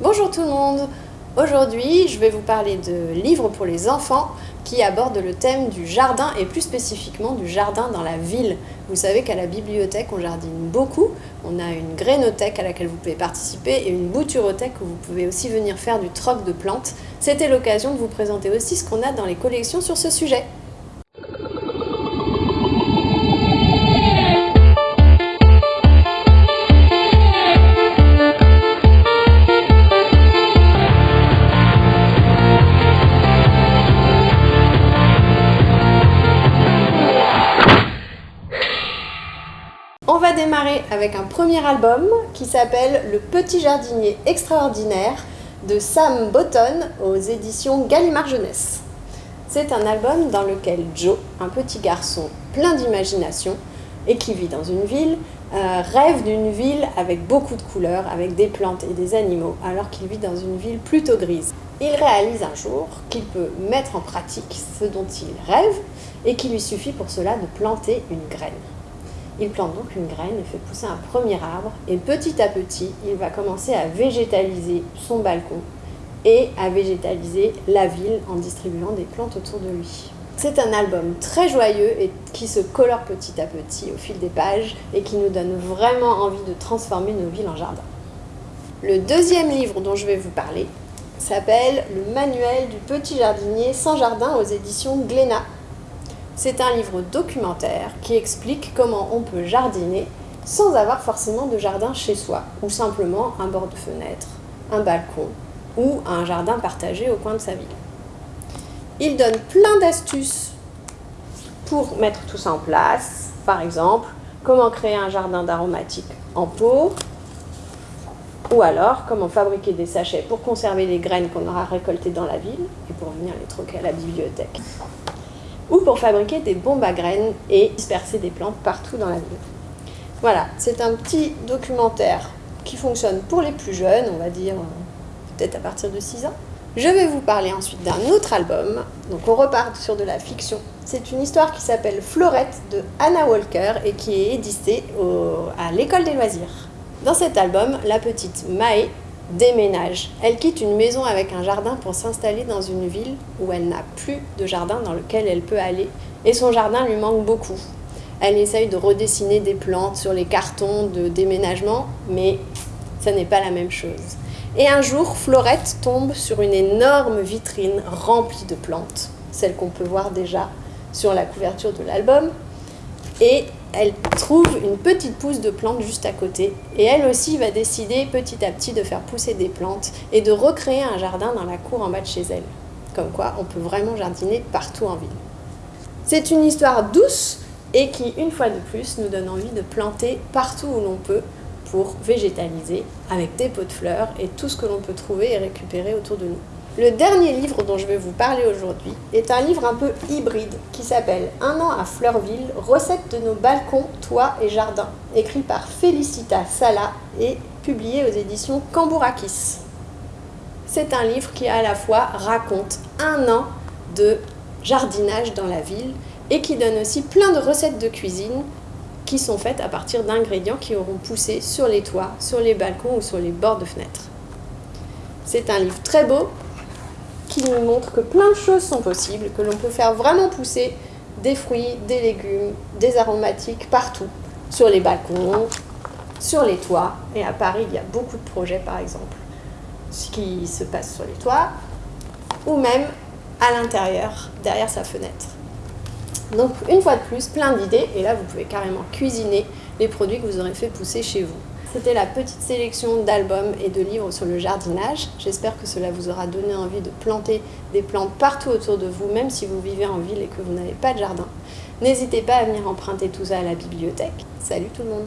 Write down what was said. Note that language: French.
Bonjour tout le monde Aujourd'hui, je vais vous parler de livres pour les enfants qui abordent le thème du jardin et plus spécifiquement du jardin dans la ville. Vous savez qu'à la bibliothèque, on jardine beaucoup. On a une grainothèque à laquelle vous pouvez participer et une bouturothèque où vous pouvez aussi venir faire du troc de plantes. C'était l'occasion de vous présenter aussi ce qu'on a dans les collections sur ce sujet. Avec un premier album qui s'appelle Le Petit Jardinier Extraordinaire de Sam Botton aux éditions Gallimard Jeunesse. C'est un album dans lequel Joe, un petit garçon plein d'imagination et qui vit dans une ville, euh, rêve d'une ville avec beaucoup de couleurs, avec des plantes et des animaux, alors qu'il vit dans une ville plutôt grise. Il réalise un jour qu'il peut mettre en pratique ce dont il rêve et qu'il lui suffit pour cela de planter une graine. Il plante donc une graine et fait pousser un premier arbre et petit à petit, il va commencer à végétaliser son balcon et à végétaliser la ville en distribuant des plantes autour de lui. C'est un album très joyeux et qui se colore petit à petit au fil des pages et qui nous donne vraiment envie de transformer nos villes en jardin. Le deuxième livre dont je vais vous parler s'appelle Le manuel du petit jardinier sans jardin aux éditions Glénat c'est un livre documentaire qui explique comment on peut jardiner sans avoir forcément de jardin chez soi, ou simplement un bord de fenêtre, un balcon ou un jardin partagé au coin de sa ville. Il donne plein d'astuces pour mettre tout ça en place, par exemple, comment créer un jardin d'aromatique en pot, ou alors comment fabriquer des sachets pour conserver les graines qu'on aura récoltées dans la ville et pour venir les troquer à la bibliothèque ou pour fabriquer des bombes à graines et disperser des plantes partout dans la ville. Voilà, c'est un petit documentaire qui fonctionne pour les plus jeunes, on va dire peut-être à partir de 6 ans. Je vais vous parler ensuite d'un autre album, donc on repart sur de la fiction. C'est une histoire qui s'appelle Florette de Anna Walker et qui est éditée à l'école des loisirs. Dans cet album, la petite Mae déménage. Elle quitte une maison avec un jardin pour s'installer dans une ville où elle n'a plus de jardin dans lequel elle peut aller. Et son jardin lui manque beaucoup. Elle essaye de redessiner des plantes sur les cartons de déménagement, mais ça n'est pas la même chose. Et un jour, Florette tombe sur une énorme vitrine remplie de plantes, celle qu'on peut voir déjà sur la couverture de l'album. Et elle trouve une petite pousse de plantes juste à côté et elle aussi va décider petit à petit de faire pousser des plantes et de recréer un jardin dans la cour en bas de chez elle. Comme quoi, on peut vraiment jardiner partout en ville. C'est une histoire douce et qui, une fois de plus, nous donne envie de planter partout où l'on peut pour végétaliser avec des pots de fleurs et tout ce que l'on peut trouver et récupérer autour de nous. Le dernier livre dont je vais vous parler aujourd'hui est un livre un peu hybride qui s'appelle Un an à Fleurville, recettes de nos balcons, toits et jardins, écrit par Félicita Sala et publié aux éditions Cambourakis. C'est un livre qui à la fois raconte un an de jardinage dans la ville et qui donne aussi plein de recettes de cuisine qui sont faites à partir d'ingrédients qui auront poussé sur les toits, sur les balcons ou sur les bords de fenêtres. C'est un livre très beau qui nous montre que plein de choses sont possibles, que l'on peut faire vraiment pousser des fruits, des légumes, des aromatiques partout, sur les balcons, sur les toits. Et à Paris, il y a beaucoup de projets, par exemple, ce qui se passe sur les toits, ou même à l'intérieur, derrière sa fenêtre. Donc, une fois de plus, plein d'idées, et là, vous pouvez carrément cuisiner les produits que vous aurez fait pousser chez vous. C'était la petite sélection d'albums et de livres sur le jardinage. J'espère que cela vous aura donné envie de planter des plantes partout autour de vous, même si vous vivez en ville et que vous n'avez pas de jardin. N'hésitez pas à venir emprunter tout ça à la bibliothèque. Salut tout le monde